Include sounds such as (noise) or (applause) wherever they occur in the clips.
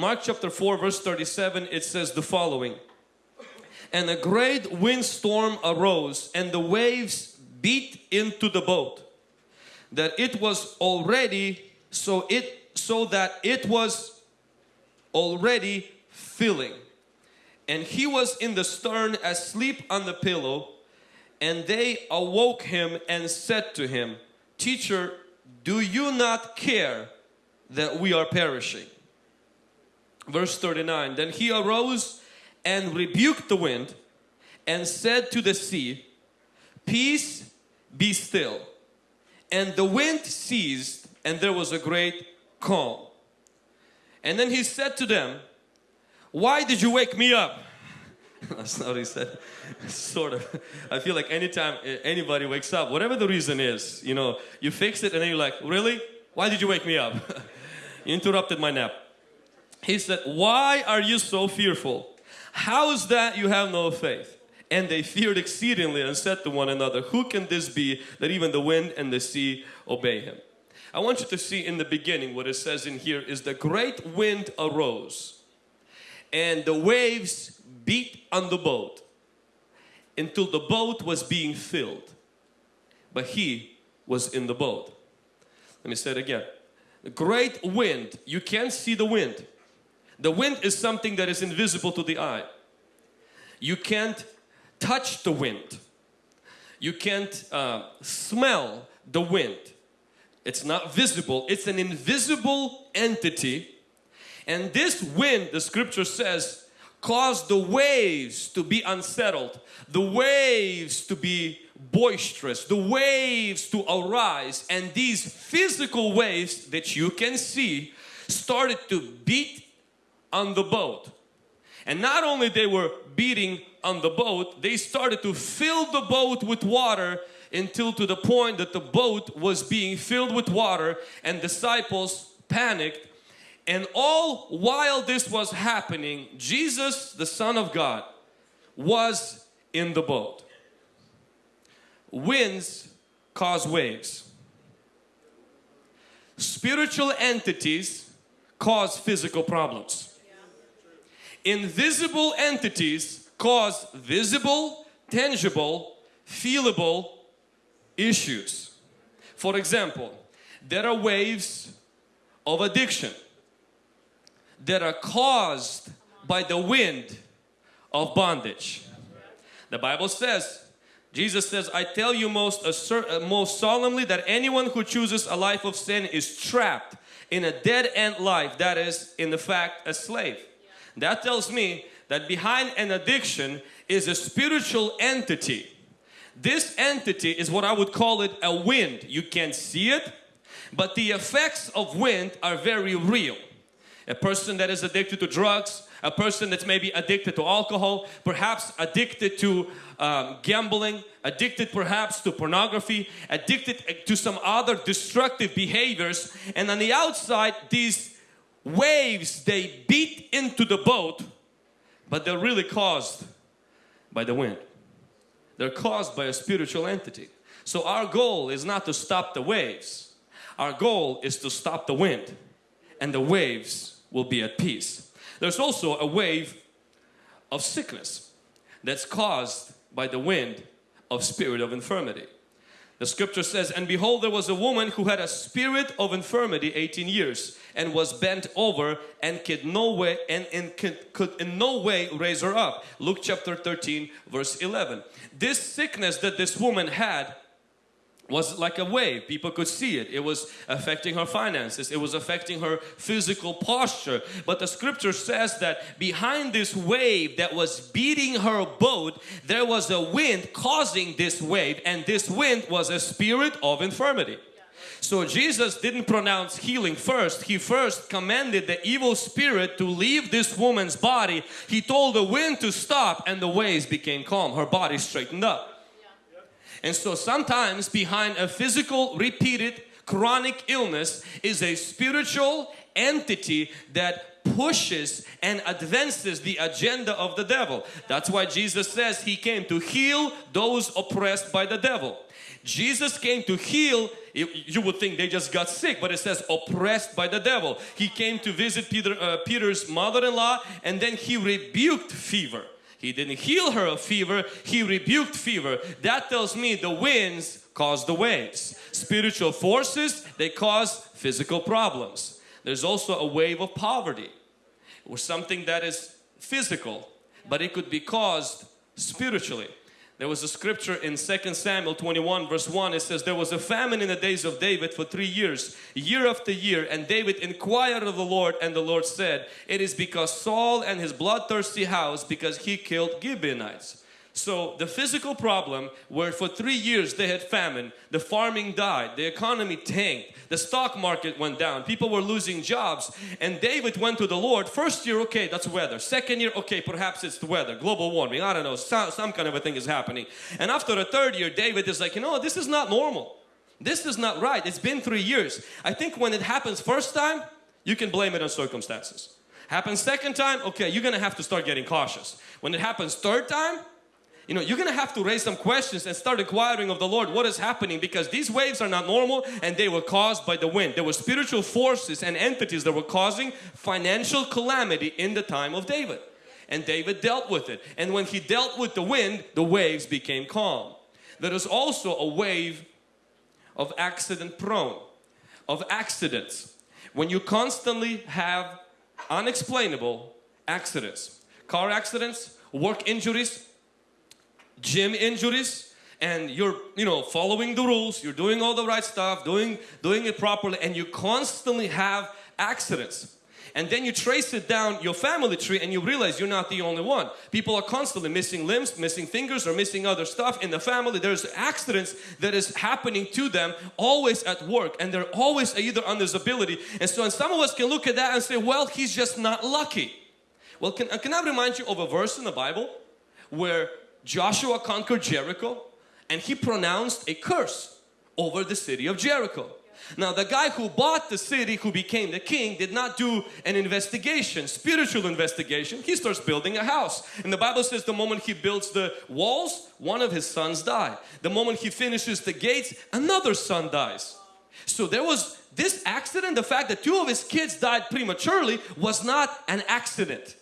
Mark chapter 4 verse 37 it says the following. And a great windstorm arose and the waves beat into the boat that it was already so it so that it was already filling and he was in the stern asleep on the pillow and they awoke him and said to him teacher do you not care that we are perishing verse 39 then he arose and rebuked the wind and said to the sea peace be still and the wind ceased and there was a great calm. And then he said to them why did you wake me up (laughs) that's not what he said. (laughs) Sort of. I feel like anytime eh, anybody wakes up whatever the reason is you know you fix it and then you're like really? Why did you wake me up? (laughs) You interrupted my nap he said why are you so fearful how is that you have no faith and they feared exceedingly and said to one another, Who can this be that even the wind and the sea obey him? I want you to see in the beginning what it says in here is the great wind arose and the waves beat on the boat until the boat was being filled. But he was in the boat. Let me say it again. The great wind, you can't see the wind. The wind is something that is invisible to the eye. You can't touch the wind. You can't uh, smell the wind. It's not visible. It's an invisible entity. And this wind, the scripture says, caused the waves to be unsettled, the waves to be boisterous, the waves to arise. And these physical waves that you can see started to beat on the boat. And not only they were beating on the boat, they started to fill the boat with water until to the point that the boat was being filled with water and disciples panicked. And all while this was happening Jesus the Son of God was in the boat. Winds cause waves. Spiritual entities cause physical problems invisible entities cause visible, tangible, feelable issues. For example, there are waves of addiction that are caused by the wind of bondage. The Bible says, Jesus says, I tell you most, uh, assert, uh, most solemnly that anyone who chooses a life of sin is trapped in a dead end life that is in the fact a slave. That tells me that behind an addiction is a spiritual entity. This entity is what I would call it a wind. You can't see it, but the effects of wind are very real. A person that is addicted to drugs, a person that's maybe addicted to alcohol, perhaps addicted to um, gambling, addicted perhaps to pornography, addicted to some other destructive behaviors and on the outside these waves they beat into the boat but they're really caused by the wind. They're caused by a spiritual entity. So our goal is not to stop the waves. Our goal is to stop the wind and the waves will be at peace. There's also a wave of sickness that's caused by the wind of spirit of infirmity. The scripture says, And behold, there was a woman who had a spirit of infirmity 18 years and was bent over and could no way and, and could, could in no way raise her up. Luke chapter 13 verse 11. This sickness that this woman had was like a wave. People could see it. It was affecting her finances. It was affecting her physical posture. But the scripture says that behind this wave that was beating her boat, there was a wind causing this wave and this wind was a spirit of infirmity. So Jesus didn't pronounce healing first. He first commanded the evil spirit to leave this woman's body. He told the wind to stop and the waves became calm. Her body straightened up. And so sometimes behind a physical repeated chronic illness is a spiritual entity that pushes and advances the agenda of the devil. That's why Jesus says he came to heal those oppressed by the devil. Jesus came to heal. You would think they just got sick, but it says oppressed by the devil. He came to visit Peter, uh, Peter's mother-in-law and then he rebuked fever. He didn't heal her of fever, he rebuked fever. That tells me the winds cause the waves. Spiritual forces, they cause physical problems. There's also a wave of poverty or something that is physical, but it could be caused spiritually. There was a scripture in 2 Samuel 21 verse 1 it says there was a famine in the days of David for three years year after year and David inquired of the Lord and the Lord said it is because Saul and his bloodthirsty house because he killed Gibeonites. So the physical problem where for three years they had famine, the farming died, the economy tanked, the stock market went down, people were losing jobs and David went to the Lord. First year, okay, that's weather. Second year, okay, perhaps it's the weather, global warming, I don't know, some, some kind of a thing is happening. And after the third year, David is like, you know, this is not normal. This is not right. It's been three years. I think when it happens first time, you can blame it on circumstances. Happens second time, okay, you're gonna have to start getting cautious. When it happens third time, you know, you're gonna have to raise some questions and start inquiring of the Lord what is happening because these waves are not normal and they were caused by the wind. There were spiritual forces and entities that were causing financial calamity in the time of David. And David dealt with it. And when he dealt with the wind, the waves became calm. There is also a wave of accident prone, of accidents. When you constantly have unexplainable accidents, car accidents, work injuries, gym injuries and you're you know following the rules you're doing all the right stuff doing doing it properly and you constantly have accidents. And then you trace it down your family tree and you realize you're not the only one. People are constantly missing limbs missing fingers or missing other stuff in the family. There's accidents that is happening to them always at work and they're always either on disability. And so and some of us can look at that and say well he's just not lucky. Well can, uh, can I remind you of a verse in the Bible where Joshua conquered Jericho and he pronounced a curse over the city of Jericho. Now the guy who bought the city, who became the king, did not do an investigation, spiritual investigation. He starts building a house. And the Bible says the moment he builds the walls, one of his sons died. The moment he finishes the gates, another son dies. So there was this accident, the fact that two of his kids died prematurely was not an accident.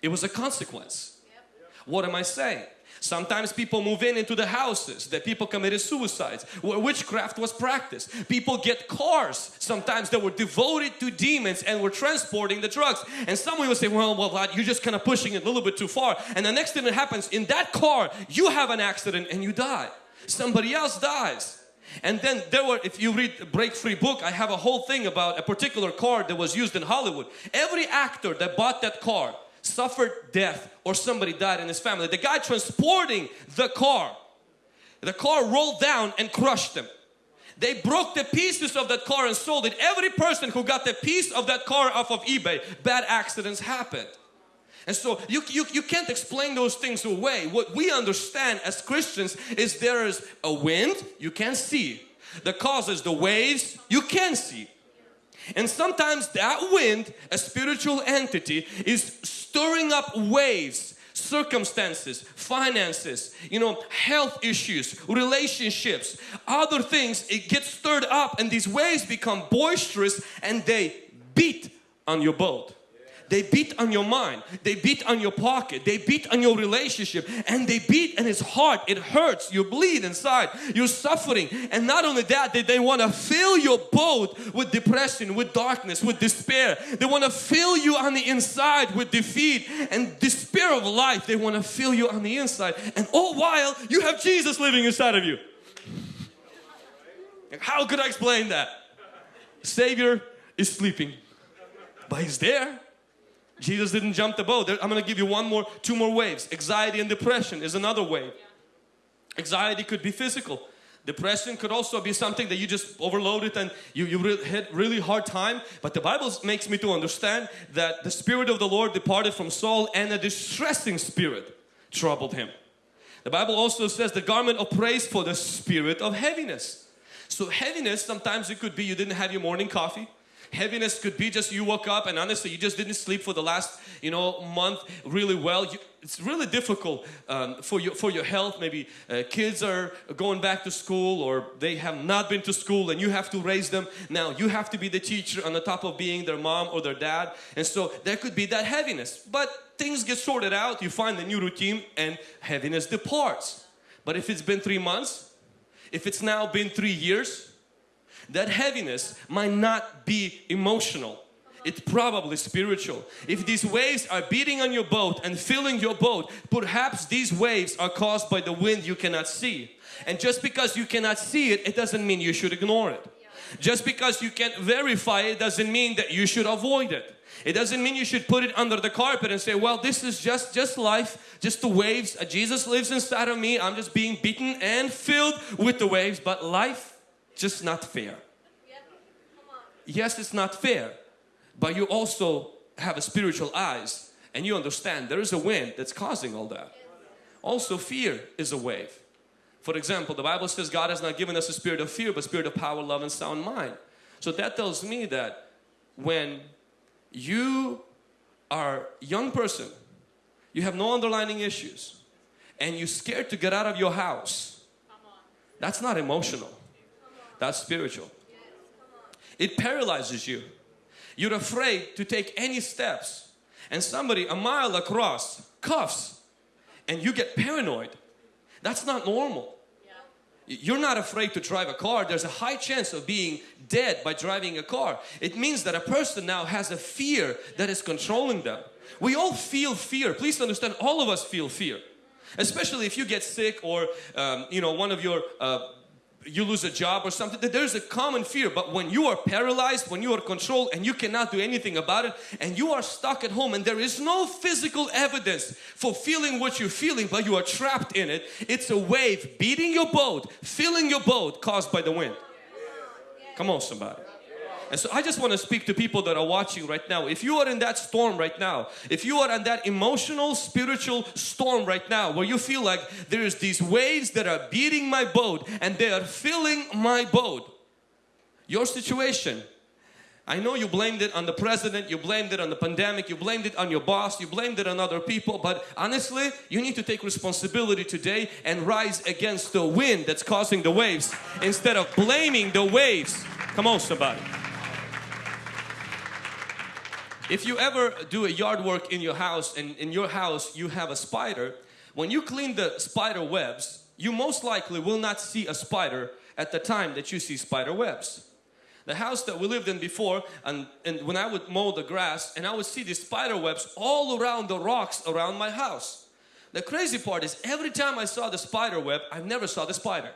It was a consequence. What am I saying? Sometimes people move in into the houses that people committed suicides where witchcraft was practiced. People get cars sometimes that were devoted to demons and were transporting the drugs. And someone will say, well, well, you're just kind of pushing it a little bit too far. And the next thing that happens in that car, you have an accident and you die. Somebody else dies. And then there were, if you read the Break Free book, I have a whole thing about a particular car that was used in Hollywood. Every actor that bought that car suffered death or somebody died in his family. The guy transporting the car, the car rolled down and crushed them. They broke the pieces of that car and sold it. Every person who got the piece of that car off of eBay, bad accidents happened. And so you, you, you can't explain those things away. What we understand as Christians is there is a wind you can't see. The causes the waves you can see. And sometimes that wind, a spiritual entity, is stirring up waves, circumstances, finances, you know, health issues, relationships, other things. It gets stirred up and these waves become boisterous and they beat on your boat. They beat on your mind. They beat on your pocket. They beat on your relationship. And they beat and it's hard. It hurts. You bleed inside. You're suffering. And not only that, they, they want to fill your boat with depression, with darkness, with despair. They want to fill you on the inside with defeat and despair of life. They want to fill you on the inside. And all while you have Jesus living inside of you. How could I explain that? Savior is sleeping, but He's there. Jesus didn't jump the boat. I'm going to give you one more, two more waves. Anxiety and depression is another wave. Anxiety could be physical. Depression could also be something that you just overloaded and you, you really had really hard time. But the Bible makes me to understand that the Spirit of the Lord departed from Saul and a distressing spirit troubled him. The Bible also says the garment of praise for the spirit of heaviness. So heaviness, sometimes it could be you didn't have your morning coffee. Heaviness could be just you woke up and honestly you just didn't sleep for the last you know month really well. You, it's really difficult um, for your for your health. Maybe uh, kids are going back to school or they have not been to school and you have to raise them. Now you have to be the teacher on the top of being their mom or their dad, and so there could be that heaviness. But things get sorted out. You find a new routine and heaviness departs. But if it's been three months, if it's now been three years, that heaviness might not be emotional it's probably spiritual. If these waves are beating on your boat and filling your boat, perhaps these waves are caused by the wind you cannot see. And just because you cannot see it, it doesn't mean you should ignore it. Just because you can't verify it doesn't mean that you should avoid it. It doesn't mean you should put it under the carpet and say, well, this is just, just life, just the waves. Uh, Jesus lives inside of me. I'm just being beaten and filled with the waves, but life just not fair. Yes, it's not fair but you also have a spiritual eyes and you understand there is a wind that's causing all that. Also fear is a wave. For example, the Bible says God has not given us a spirit of fear but spirit of power, love and sound mind. So that tells me that when you are a young person, you have no underlying issues and you're scared to get out of your house, that's not emotional, that's spiritual. It paralyzes you you're afraid to take any steps and somebody a mile across cuffs and you get paranoid. That's not normal. You're not afraid to drive a car. There's a high chance of being dead by driving a car. It means that a person now has a fear that is controlling them. We all feel fear. Please understand, all of us feel fear. Especially if you get sick or um, you know one of your uh, you lose a job or something there's a common fear but when you are paralyzed when you are controlled and you cannot do anything about it and you are stuck at home and there is no physical evidence for feeling what you're feeling but you are trapped in it it's a wave beating your boat filling your boat caused by the wind. Come on somebody and so I just want to speak to people that are watching right now. If you are in that storm right now, if you are in that emotional, spiritual storm right now where you feel like there's these waves that are beating my boat and they are filling my boat, your situation I know you blamed it on the president, you blamed it on the pandemic, you blamed it on your boss, you blamed it on other people, but honestly, you need to take responsibility today and rise against the wind that's causing the waves instead of blaming the waves. Come on somebody. If you ever do a yard work in your house and in your house you have a spider, when you clean the spider webs, you most likely will not see a spider at the time that you see spider webs. The house that we lived in before and, and when I would mow the grass and I would see these spider webs all around the rocks around my house. The crazy part is every time I saw the spider web, I never saw the spider.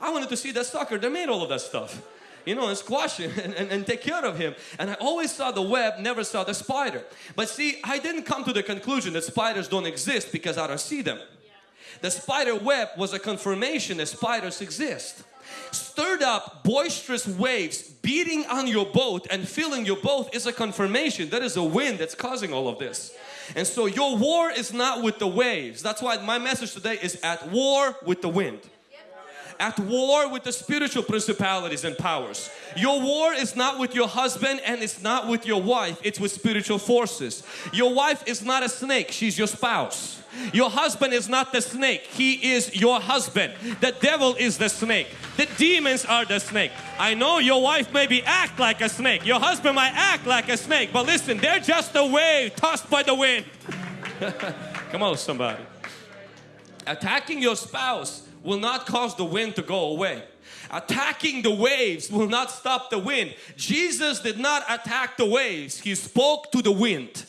I wanted to see that sucker that made all of that stuff you know, and squash him (laughs) and, and, and, take care of him. And I always saw the web, never saw the spider. But see, I didn't come to the conclusion that spiders don't exist because I don't see them. The spider web was a confirmation that spiders exist. Stirred up boisterous waves beating on your boat and filling your boat is a confirmation that is a wind that's causing all of this. And so your war is not with the waves. That's why my message today is at war with the wind at war with the spiritual principalities and powers. Your war is not with your husband and it's not with your wife, it's with spiritual forces. Your wife is not a snake, she's your spouse. Your husband is not the snake, he is your husband. The devil is the snake. The demons are the snake. I know your wife maybe act like a snake, your husband might act like a snake, but listen, they're just a wave tossed by the wind. (laughs) Come on somebody. Attacking your spouse will not cause the wind to go away. Attacking the waves will not stop the wind. Jesus did not attack the waves. He spoke to the wind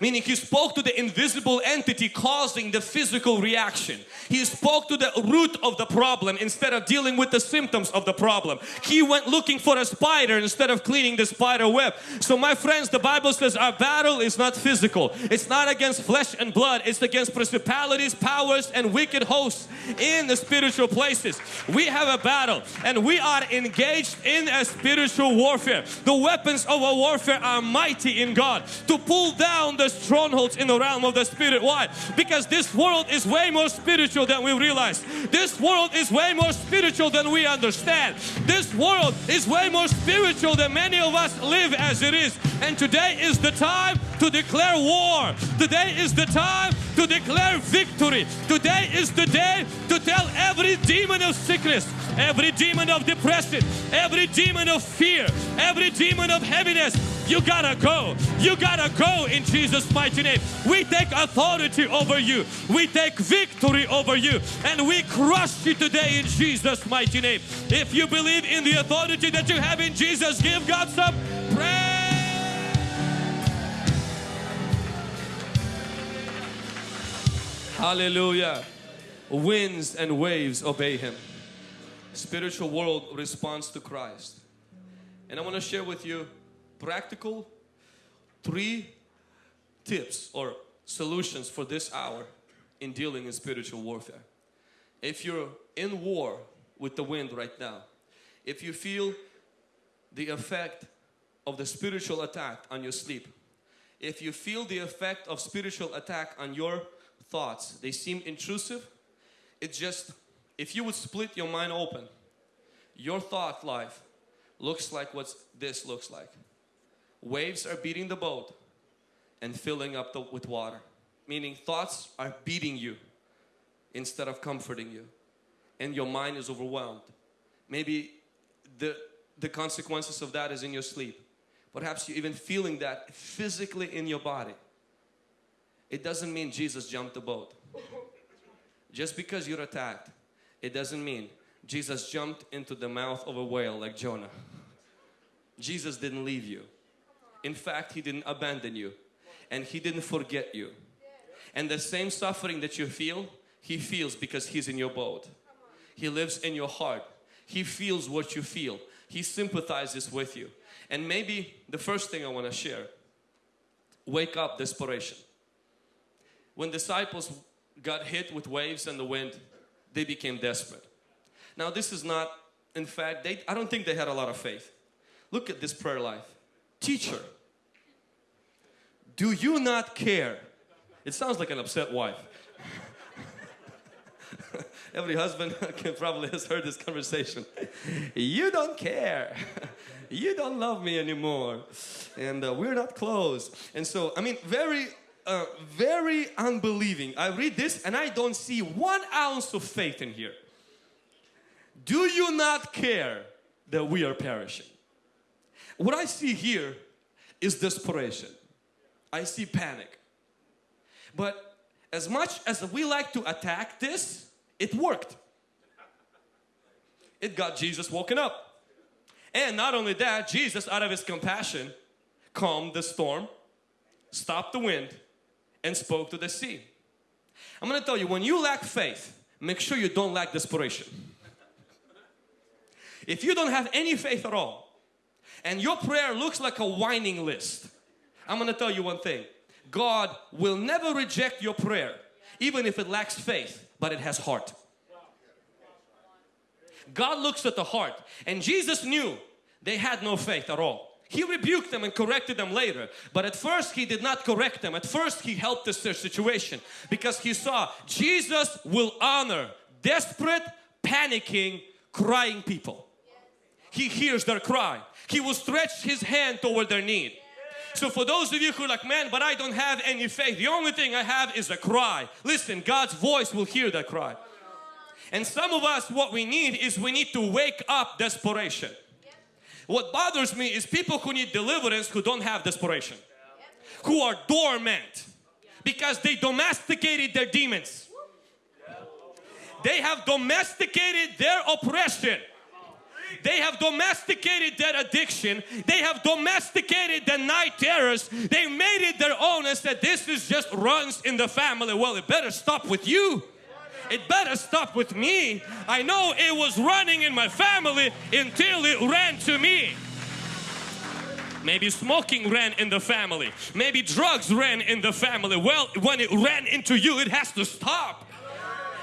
meaning he spoke to the invisible entity causing the physical reaction. He spoke to the root of the problem instead of dealing with the symptoms of the problem. He went looking for a spider instead of cleaning the spider web. So my friends, the Bible says our battle is not physical. It's not against flesh and blood. It's against principalities, powers and wicked hosts in the spiritual places. We have a battle and we are engaged in a spiritual warfare. The weapons of our warfare are mighty in God to pull down the strongholds in the realm of the spirit. Why? Because this world is way more spiritual than we realize. This world is way more spiritual than we understand. This world is way more spiritual than many of us live as it is. And today is the time to declare war. Today is the time to declare victory. Today is the day to tell every demon of sickness, every demon of depression, every demon of fear, every demon of heaviness, you gotta go. You gotta go in Jesus' mighty name. We take authority over you. We take victory over you. And we crush you today in Jesus' mighty name. If you believe in the authority that you have in Jesus, give God some praise. Hallelujah. Winds and waves obey Him. Spiritual world responds to Christ. And I want to share with you practical three tips or solutions for this hour in dealing in spiritual warfare. If you're in war with the wind right now, if you feel the effect of the spiritual attack on your sleep, if you feel the effect of spiritual attack on your thoughts, they seem intrusive, it just, if you would split your mind open, your thought life looks like what this looks like. Waves are beating the boat and filling up the, with water. Meaning thoughts are beating you instead of comforting you. And your mind is overwhelmed. Maybe the, the consequences of that is in your sleep. Perhaps you're even feeling that physically in your body. It doesn't mean Jesus jumped the boat. Just because you're attacked, it doesn't mean Jesus jumped into the mouth of a whale like Jonah. Jesus didn't leave you. In fact, He didn't abandon you and He didn't forget you. And the same suffering that you feel, He feels because He's in your boat. He lives in your heart. He feels what you feel. He sympathizes with you. And maybe the first thing I want to share, wake up desperation. When disciples got hit with waves and the wind, they became desperate. Now this is not, in fact, they, I don't think they had a lot of faith. Look at this prayer life. Teacher, do you not care? It sounds like an upset wife. (laughs) Every husband (laughs) can probably has heard this conversation. You don't care. (laughs) You don't love me anymore. And uh, we're not close. And so, I mean, very uh, very unbelieving. I read this and I don't see one ounce of faith in here. Do you not care that we are perishing? What I see here is desperation. I see panic. But as much as we like to attack this, it worked. It got Jesus woken up. And not only that, Jesus out of his compassion calmed the storm, stopped the wind, and spoke to the sea. I'm going to tell you, when you lack faith, make sure you don't lack desperation. if you don't have any faith at all, and your prayer looks like a whining list, I'm going to tell you one thing. God will never reject your prayer, even if it lacks faith, but it has heart. God looks at the heart and Jesus knew they had no faith at all. He rebuked them and corrected them later. But at first he did not correct them. At first he helped us their situation because he saw Jesus will honor desperate, panicking, crying people. He hears their cry. He will stretch his hand toward their need. So for those of you who are like, man, but I don't have any faith. The only thing I have is a cry. Listen, God's voice will hear that cry. And some of us, what we need is we need to wake up desperation. What bothers me is people who need deliverance who don't have desperation. Who are dormant because they domesticated their demons. They have domesticated their oppression. They have domesticated their addiction. They have domesticated the night terrors. They made it their own and said this is just runs in the family. Well, it better stop with you it better stop with me. I know it was running in my family until it ran to me. Maybe smoking ran in the family. Maybe drugs ran in the family. Well, when it ran into you, it has to stop.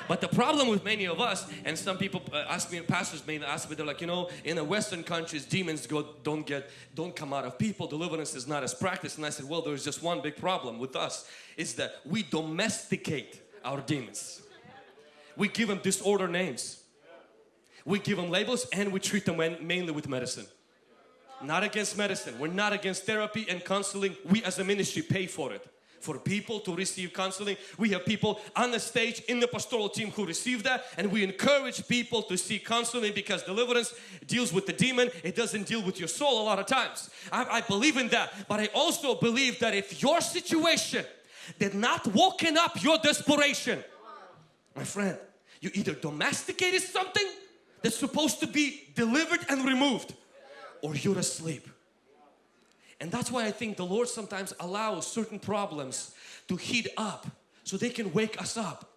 But the problem with many of us, and some people uh, ask me, pastors may ask me, they're like, you know, in the Western countries, demons go, don't get, don't come out of people. Deliverance is not as practiced. And I said, well, there's just one big problem with us, is that we domesticate our demons. We give them disorder names. We give them labels and we treat them mainly with medicine. Not against medicine. We're not against therapy and counseling. We as a ministry pay for it for people to receive counseling. We have people on the stage in the pastoral team who receive that and we encourage people to seek counseling because deliverance deals with the demon. It doesn't deal with your soul a lot of times. I, I believe in that. But I also believe that if your situation did not woken up your desperation, my friend, you either domesticated something that's supposed to be delivered and removed or you're asleep. And that's why I think the Lord sometimes allows certain problems to heat up so they can wake us up.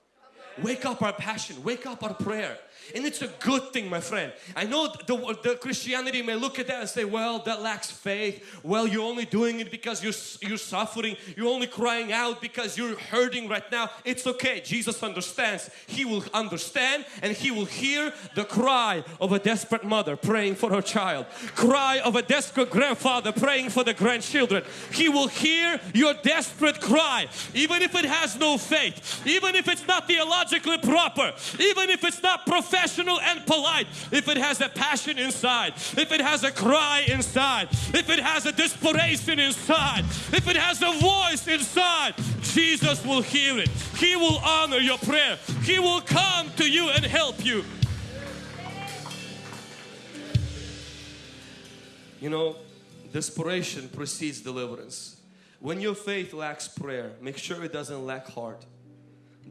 Wake up our passion, wake up our prayer. And it's a good thing, my friend. I know the, the Christianity may look at that and say, well, that lacks faith. Well, you're only doing it because you're, you're suffering. You're only crying out because you're hurting right now. It's okay. Jesus understands. He will understand and He will hear the cry of a desperate mother praying for her child. Cry of a desperate grandfather praying for the grandchildren. He will hear your desperate cry. Even if it has no faith. Even if it's not theologically proper. Even if it's not prophetic professional and polite, if it has a passion inside, if it has a cry inside, if it has a desperation inside, if it has a voice inside, Jesus will hear it. He will honor your prayer. He will come to you and help you. You know, desperation precedes deliverance. When your faith lacks prayer, make sure it doesn't lack heart.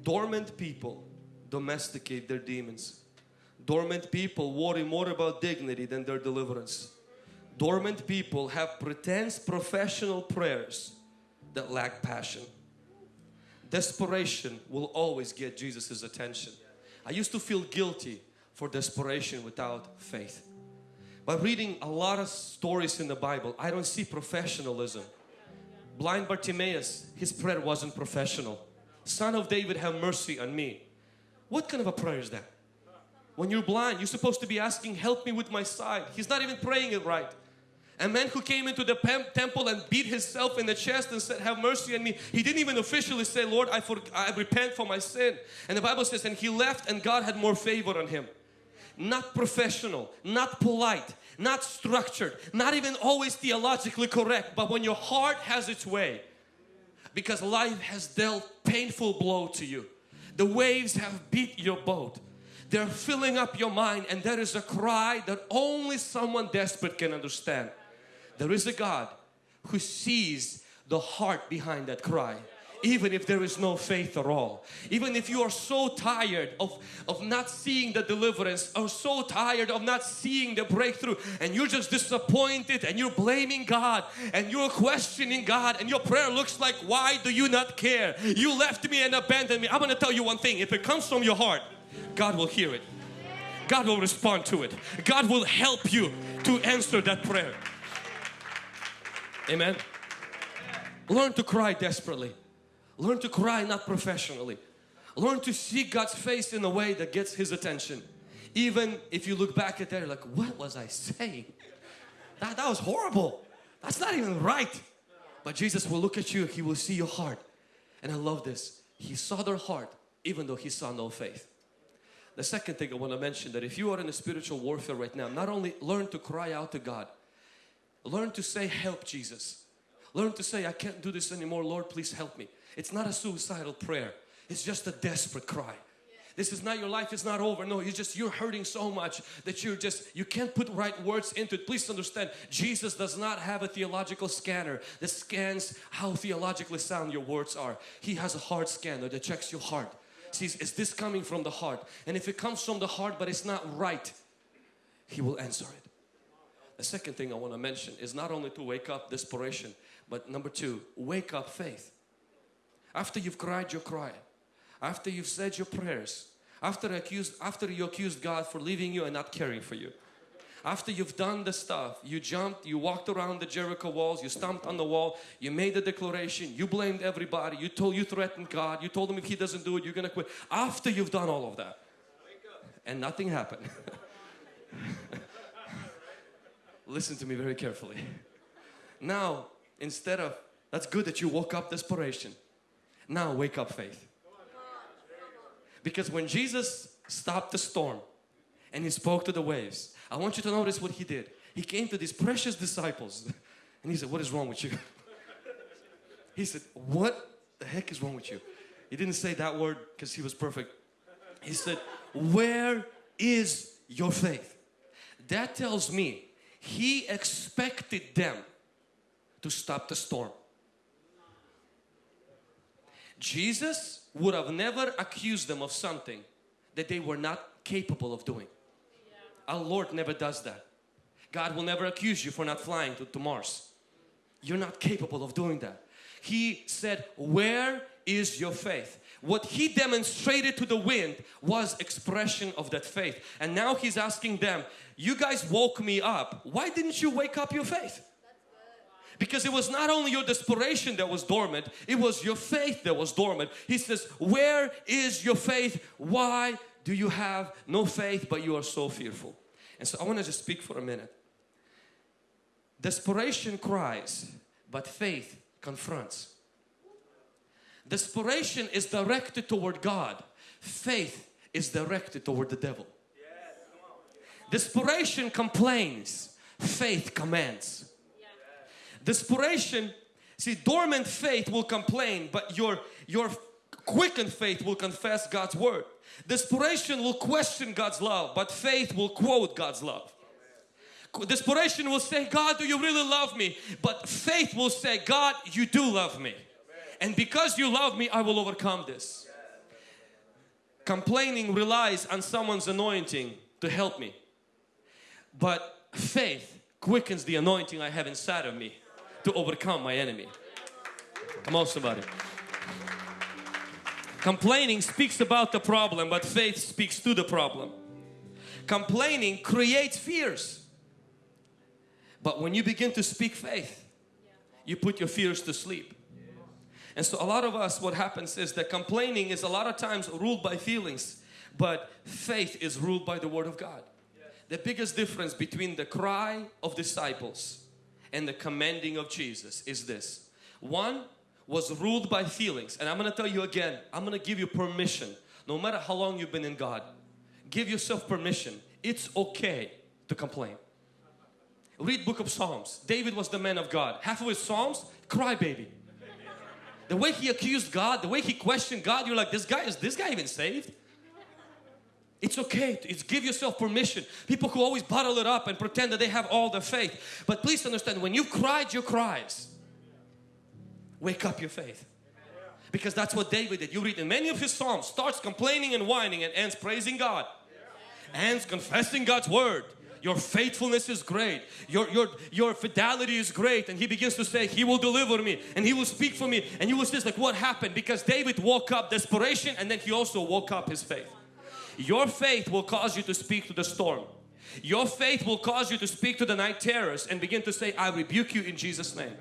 Dormant people domesticate their demons. Dormant people worry more about dignity than their deliverance. Dormant people have pretense professional prayers that lack passion. Desperation will always get Jesus' attention. I used to feel guilty for desperation without faith. By reading a lot of stories in the Bible, I don't see professionalism. Blind Bartimaeus, his prayer wasn't professional. Son of David, have mercy on me. What kind of a prayer is that? When you're blind, you're supposed to be asking, help me with my sight. He's not even praying it right. A man who came into the temple and beat himself in the chest and said, have mercy on me. He didn't even officially say, Lord, I, for, I repent for my sin. And the Bible says, and he left and God had more favor on him. Not professional, not polite, not structured, not even always theologically correct. But when your heart has its way, because life has dealt painful blow to you. The waves have beat your boat. They're filling up your mind and there is a cry that only someone desperate can understand. There is a God who sees the heart behind that cry even if there is no faith at all. Even if you are so tired of of not seeing the deliverance or so tired of not seeing the breakthrough and you're just disappointed and you're blaming God and you're questioning God and your prayer looks like why do you not care? You left me and abandoned me. I'm gonna tell you one thing. If it comes from your heart God will hear it. God will respond to it. God will help you to answer that prayer. Amen. Learn to cry desperately. Learn to cry not professionally. Learn to see God's face in a way that gets His attention. Even if you look back at that, like, what was I saying? That, that was horrible. That's not even right. But Jesus will look at you, He will see your heart. And I love this. He saw their heart even though He saw no faith. The second thing I want to mention that if you are in a spiritual warfare right now, not only learn to cry out to God, learn to say help Jesus. Learn to say I can't do this anymore, Lord please help me. It's not a suicidal prayer. It's just a desperate cry. This is not your life, it's not over. No, you just, you're hurting so much that you're just, you can't put right words into it. Please understand, Jesus does not have a theological scanner that scans how theologically sound your words are. He has a heart scanner that checks your heart sees is this coming from the heart? And if it comes from the heart but it's not right he will answer it. The second thing I want to mention is not only to wake up desperation but number two wake up faith. After you've cried your cry after you've said your prayers after accused after you accused God for leaving you and not caring for you After you've done the stuff, you jumped, you walked around the Jericho walls, you stomped on the wall, you made a declaration, you blamed everybody, you told, you threatened God, you told him if he doesn't do it, you're gonna quit. After you've done all of that, and nothing happened. (laughs) Listen to me very carefully. Now, instead of, that's good that you woke up desperation. Now wake up faith. Because when Jesus stopped the storm and he spoke to the waves, I want you to notice what he did. He came to these precious disciples (laughs) and he said, what is wrong with you? (laughs) He said, what the heck is wrong with you? He didn't say that word because he was perfect. He said, where is your faith? That tells me he expected them to stop the storm. Jesus would have never accused them of something that they were not capable of doing. Our Lord never does that. God will never accuse you for not flying to, to Mars. You're not capable of doing that. He said, where is your faith? What he demonstrated to the wind was expression of that faith. And now he's asking them, you guys woke me up. Why didn't you wake up your faith? Because it was not only your desperation that was dormant, it was your faith that was dormant. He says, where is your faith? Why do you have no faith but you are so fearful? And so I want to just speak for a minute. Desperation cries, but faith confronts. Desperation is directed toward God. Faith is directed toward the devil. Desperation complains. Faith commands. Desperation, see dormant faith will complain but your, your quickened faith will confess God's word. Desperation will question God's love but faith will quote God's love. Desperation will say, God, do you really love me? But faith will say, God, you do love me. And because you love me, I will overcome this. Complaining relies on someone's anointing to help me. But faith quickens the anointing I have inside of me to overcome my enemy. Come on somebody. Complaining speaks about the problem but faith speaks to the problem. Complaining creates fears. But when you begin to speak faith, you put your fears to sleep. And so a lot of us what happens is that complaining is a lot of times ruled by feelings but faith is ruled by the Word of God. The biggest difference between the cry of disciples and the commanding of Jesus is this. One was ruled by feelings and I'm going to tell you again, I'm going to give you permission no matter how long you've been in God. Give yourself permission. It's okay to complain. Read book of Psalms. David was the man of God. Half of his Psalms, cry baby. The way he accused God, the way he questioned God, you're like, this guy, is this guy even saved? It's okay. It's give yourself permission. People who always bottle it up and pretend that they have all the faith. But please understand, when you've cried your cries, wake up your faith. Because that's what David did. You read in many of his psalms, starts complaining and whining and ends praising God. Ends confessing God's word. Your faithfulness is great. Your, your, your fidelity is great. And he begins to say, He will deliver me and He will speak for me. And you will say, like, what happened? Because David woke up desperation and then he also woke up his faith. Your faith will cause you to speak to the storm. Your faith will cause you to speak to the night terrors and begin to say, I rebuke you in Jesus' name.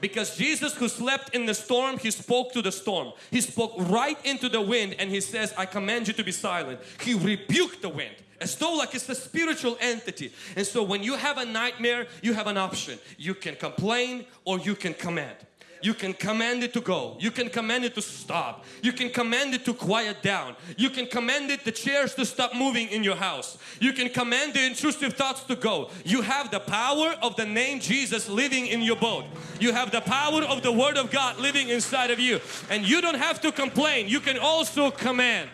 Because Jesus who slept in the storm, He spoke to the storm. He spoke right into the wind and He says, I command you to be silent. He rebuked the wind as though like it's a spiritual entity. And so when you have a nightmare, you have an option. You can complain or you can command. You can command it to go. You can command it to stop. You can command it to quiet down. You can command it the chairs to stop moving in your house. You can command the intrusive thoughts to go. You have the power of the name Jesus living in your boat. You have the power of the Word of God living inside of you. And you don't have to complain. You can also command.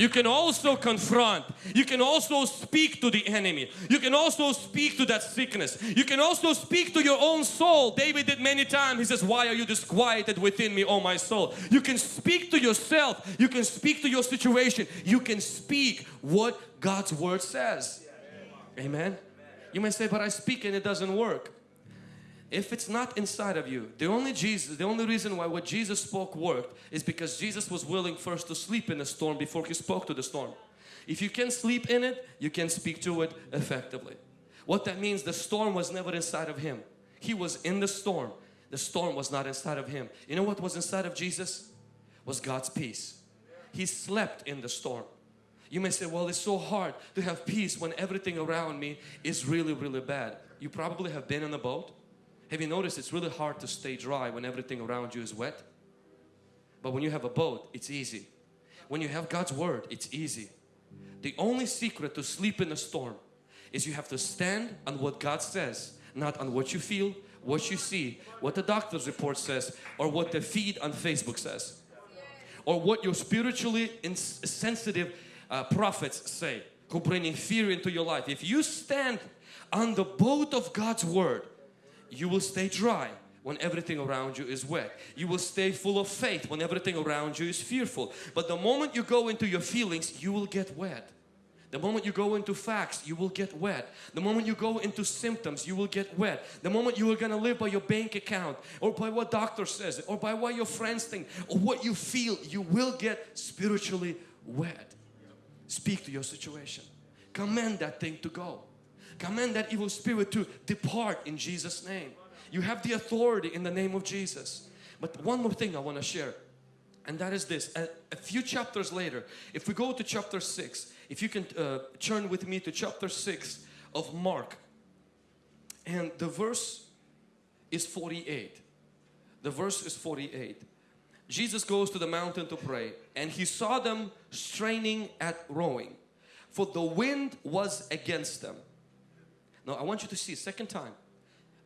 You can also confront. You can also speak to the enemy. You can also speak to that sickness. You can also speak to your own soul. David did many times. He says, why are you disquieted within me, oh my soul? You can speak to yourself. You can speak to your situation. You can speak what God's Word says. Amen. You may say, but I speak and it doesn't work if it's not inside of you the only Jesus the only reason why what Jesus spoke worked is because Jesus was willing first to sleep in the storm before he spoke to the storm If you can sleep in it, you can speak to it effectively. What that means, the storm was never inside of him. He was in the storm. The storm was not inside of him. You know what was inside of Jesus? Was God's peace. He slept in the storm. You may say, well, it's so hard to have peace when everything around me is really, really bad. You probably have been in a boat. Have you noticed it's really hard to stay dry when everything around you is wet? But when you have a boat, it's easy. When you have God's Word, it's easy. The only secret to sleep in a storm is you have to stand on what God says, not on what you feel, what you see, what the doctor's report says, or what the feed on Facebook says, or what your spiritually sensitive uh, prophets say who bringing fear into your life. If you stand on the boat of God's Word, you will stay dry when everything around you is wet. You will stay full of faith when everything around you is fearful. But the moment you go into your feelings, you will get wet. The moment you go into facts, you will get wet. The moment you go into symptoms, you will get wet. The moment you are going to live by your bank account or by what doctor says or by what your friends think or what you feel, you will get spiritually wet. Speak to your situation. Command that thing to go. Command that evil spirit to depart in Jesus' name. You have the authority in the name of Jesus. But one more thing I want to share and that is this. A, a, few chapters later, if we go to chapter 6, if you can uh, turn with me to chapter 6 of Mark and the verse is 48. The verse is 48. Jesus goes to the mountain to pray and he saw them straining at rowing for the wind was against them. I want you to see second time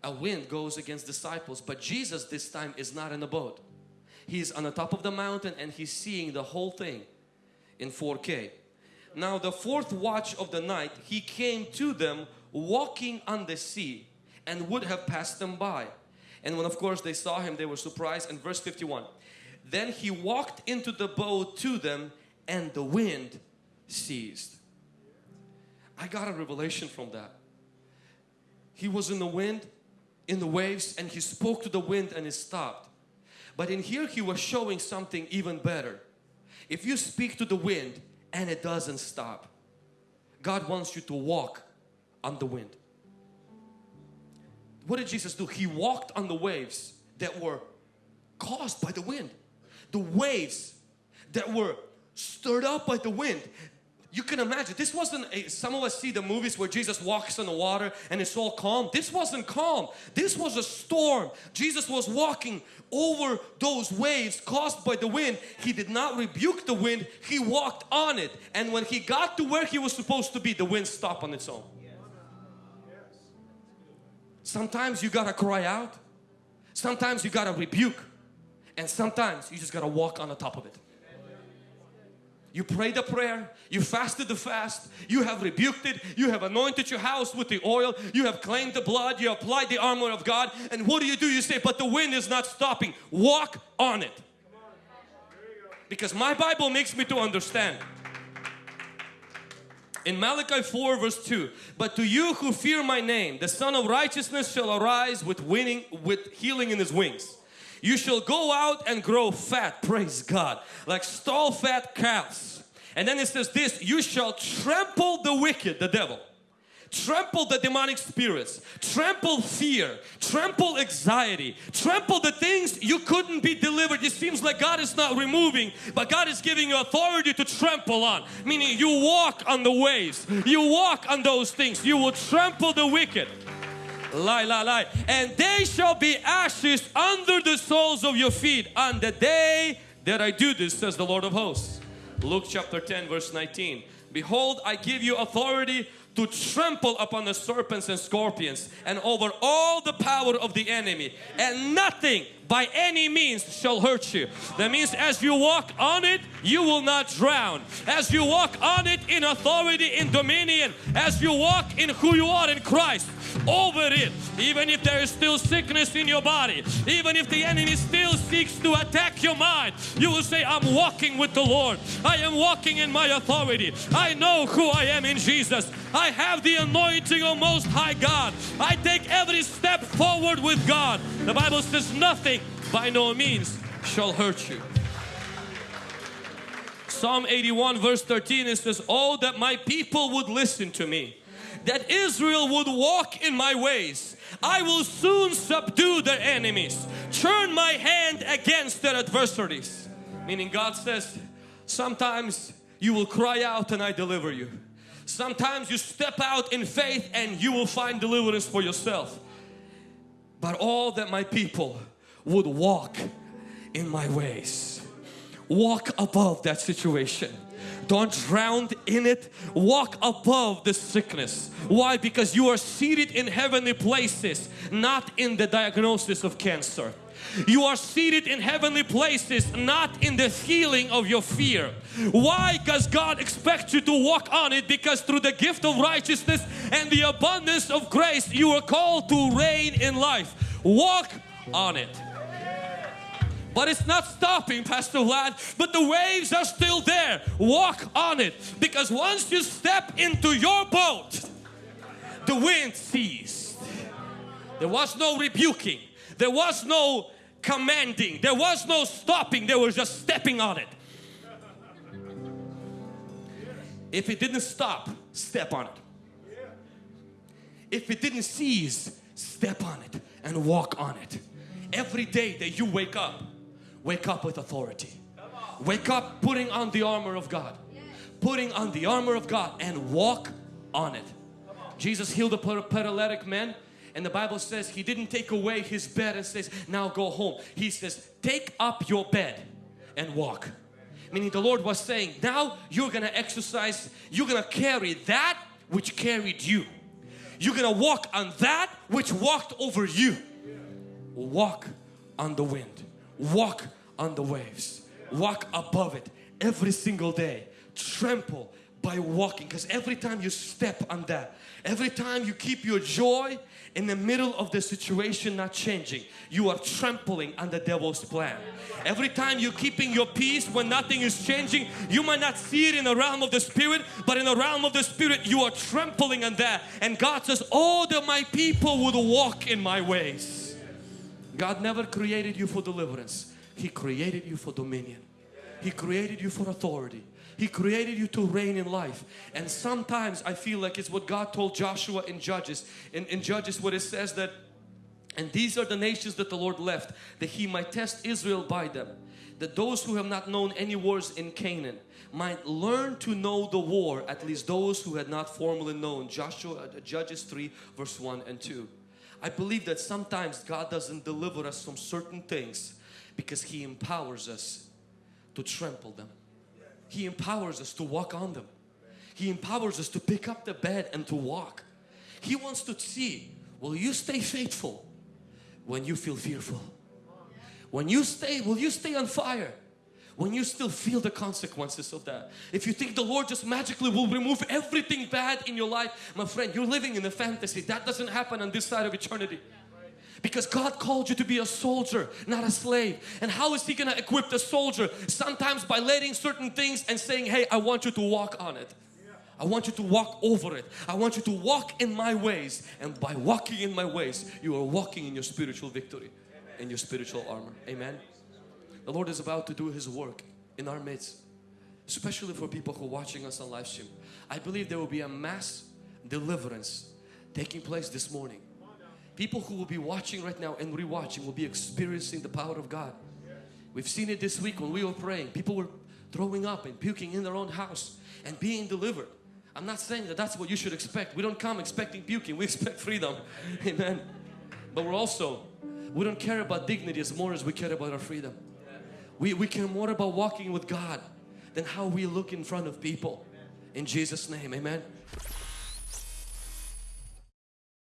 a wind goes against disciples but Jesus this time is not in the boat. He's on the top of the mountain and he's seeing the whole thing in 4K. Now the fourth watch of the night he came to them walking on the sea and would have passed them by. And when of course they saw him they were surprised and verse 51 then he walked into the boat to them and the wind ceased. I got a revelation from that. He was in the wind, in the waves and he spoke to the wind and it stopped. But in here he was showing something even better. If you speak to the wind and it doesn't stop, God wants you to walk on the wind. What did Jesus do? He walked on the waves that were caused by the wind the waves that were stirred up by the wind. You can imagine, this wasn't a, some of us see the movies where Jesus walks on the water and it's all calm. This wasn't calm. This was a storm. Jesus was walking over those waves caused by the wind. He did not rebuke the wind. He walked on it. And when he got to where he was supposed to be, the wind stopped on its own. Sometimes you gotta cry out. Sometimes you gotta rebuke. And sometimes you just got to walk on the top of it. You prayed the prayer, you fasted the fast, you have rebuked it, you have anointed your house with the oil, you have claimed the blood, you applied the armor of God and what do you do? You say, but the wind is not stopping. Walk on it. Because my Bible makes me to understand. In Malachi 4 verse 2, but to you who fear my name, the Sun of Righteousness shall arise with winning, with healing in his wings. You shall go out and grow fat, praise God, like stall fat cows. And then it says this, you shall trample the wicked, the devil. Trample the demonic spirits, trample fear, trample anxiety, trample the things you couldn't be delivered. It seems like God is not removing, but God is giving you authority to trample on. Meaning you walk on the waves, you walk on those things, you will trample the wicked. Lie, lie, lie. And they shall be ashes under the soles of your feet on the day that I do this, says the Lord of hosts. Luke chapter 10 verse 19. Behold, I give you authority to trample upon the serpents and scorpions and over all the power of the enemy and nothing by any means shall hurt you. That means as you walk on it, you will not drown. As you walk on it in authority, in dominion, as you walk in who you are in Christ, over it, even if there is still sickness in your body, even if the enemy still seeks to attack your mind, you will say, I'm walking with the Lord. I am walking in my authority. I know who I am in Jesus. I have the anointing of Most High God. I take every step forward with God. The Bible says nothing by no means shall hurt you. Psalm 81 verse 13 it says, Oh that my people would listen to me, that Israel would walk in my ways. I will soon subdue their enemies, turn my hand against their adversaries. Meaning God says, sometimes you will cry out and I deliver you. Sometimes you step out in faith and you will find deliverance for yourself. But all that my people would walk in my ways. Walk above that situation. Don't drown in it. Walk above the sickness. Why? Because you are seated in heavenly places, not in the diagnosis of cancer. You are seated in heavenly places, not in the healing of your fear. Why? Because God expects you to walk on it because through the gift of righteousness and the abundance of grace, you are called to reign in life. Walk on it. But it's not stopping, Pastor Vlad. But the waves are still there. Walk on it. Because once you step into your boat, the wind ceased. There was no rebuking. There was no commanding. There was no stopping. They were just stepping on it. If it didn't stop, step on it. If it didn't cease, step on it and walk on it. Every day that you wake up, wake up with authority. Wake up putting on the armor of God. Putting on the armor of God and walk on it. Jesus healed a paralytic man and the Bible says he didn't take away his bed and says now go home. He says take up your bed and walk. Meaning the Lord was saying now you're gonna exercise, you're gonna carry that which carried you. You're gonna walk on that which walked over you. Walk on the wind. Walk on the waves. Walk above it every single day. Trample by walking because every time you step on that, every time you keep your joy in the middle of the situation not changing, you are trampling on the devil's plan. Every time you're keeping your peace when nothing is changing, you might not see it in the realm of the spirit, but in the realm of the spirit, you are trampling on that. And God says, Oh, that my people would walk in my ways. God never created you for deliverance. He created you for dominion. He created you for authority. He created you to reign in life. And sometimes I feel like it's what God told Joshua in Judges. In, in Judges what it says that and these are the nations that the Lord left that He might test Israel by them. That those who have not known any wars in Canaan might learn to know the war, at least those who had not formally known. Joshua, uh, Judges 3 verse 1 and 2. I believe that sometimes God doesn't deliver us from certain things because He empowers us to trample them. He empowers us to walk on them. He empowers us to pick up the bed and to walk. He wants to see, will you stay faithful when you feel fearful? When you stay, will you stay on fire? When you still feel the consequences of that. If you think the Lord just magically will remove everything bad in your life, my friend, you're living in a fantasy. That doesn't happen on this side of eternity. Because God called you to be a soldier, not a slave. And how is He going to equip the soldier? Sometimes by letting certain things and saying, hey, I want you to walk on it. I want you to walk over it. I want you to walk in my ways. And by walking in my ways, you are walking in your spiritual victory, in your spiritual armor. Amen. The Lord is about to do His work in our midst, especially for people who are watching us on live stream. I believe there will be a mass deliverance taking place this morning. People who will be watching right now and rewatching will be experiencing the power of God. We've seen it this week when we were praying. People were throwing up and puking in their own house and being delivered. I'm not saying that that's what you should expect. We don't come expecting puking. We expect freedom. (laughs) Amen. But we're also, we don't care about dignity as more as we care about our freedom. We, we care more about walking with God than how we look in front of people. In Jesus' name, amen.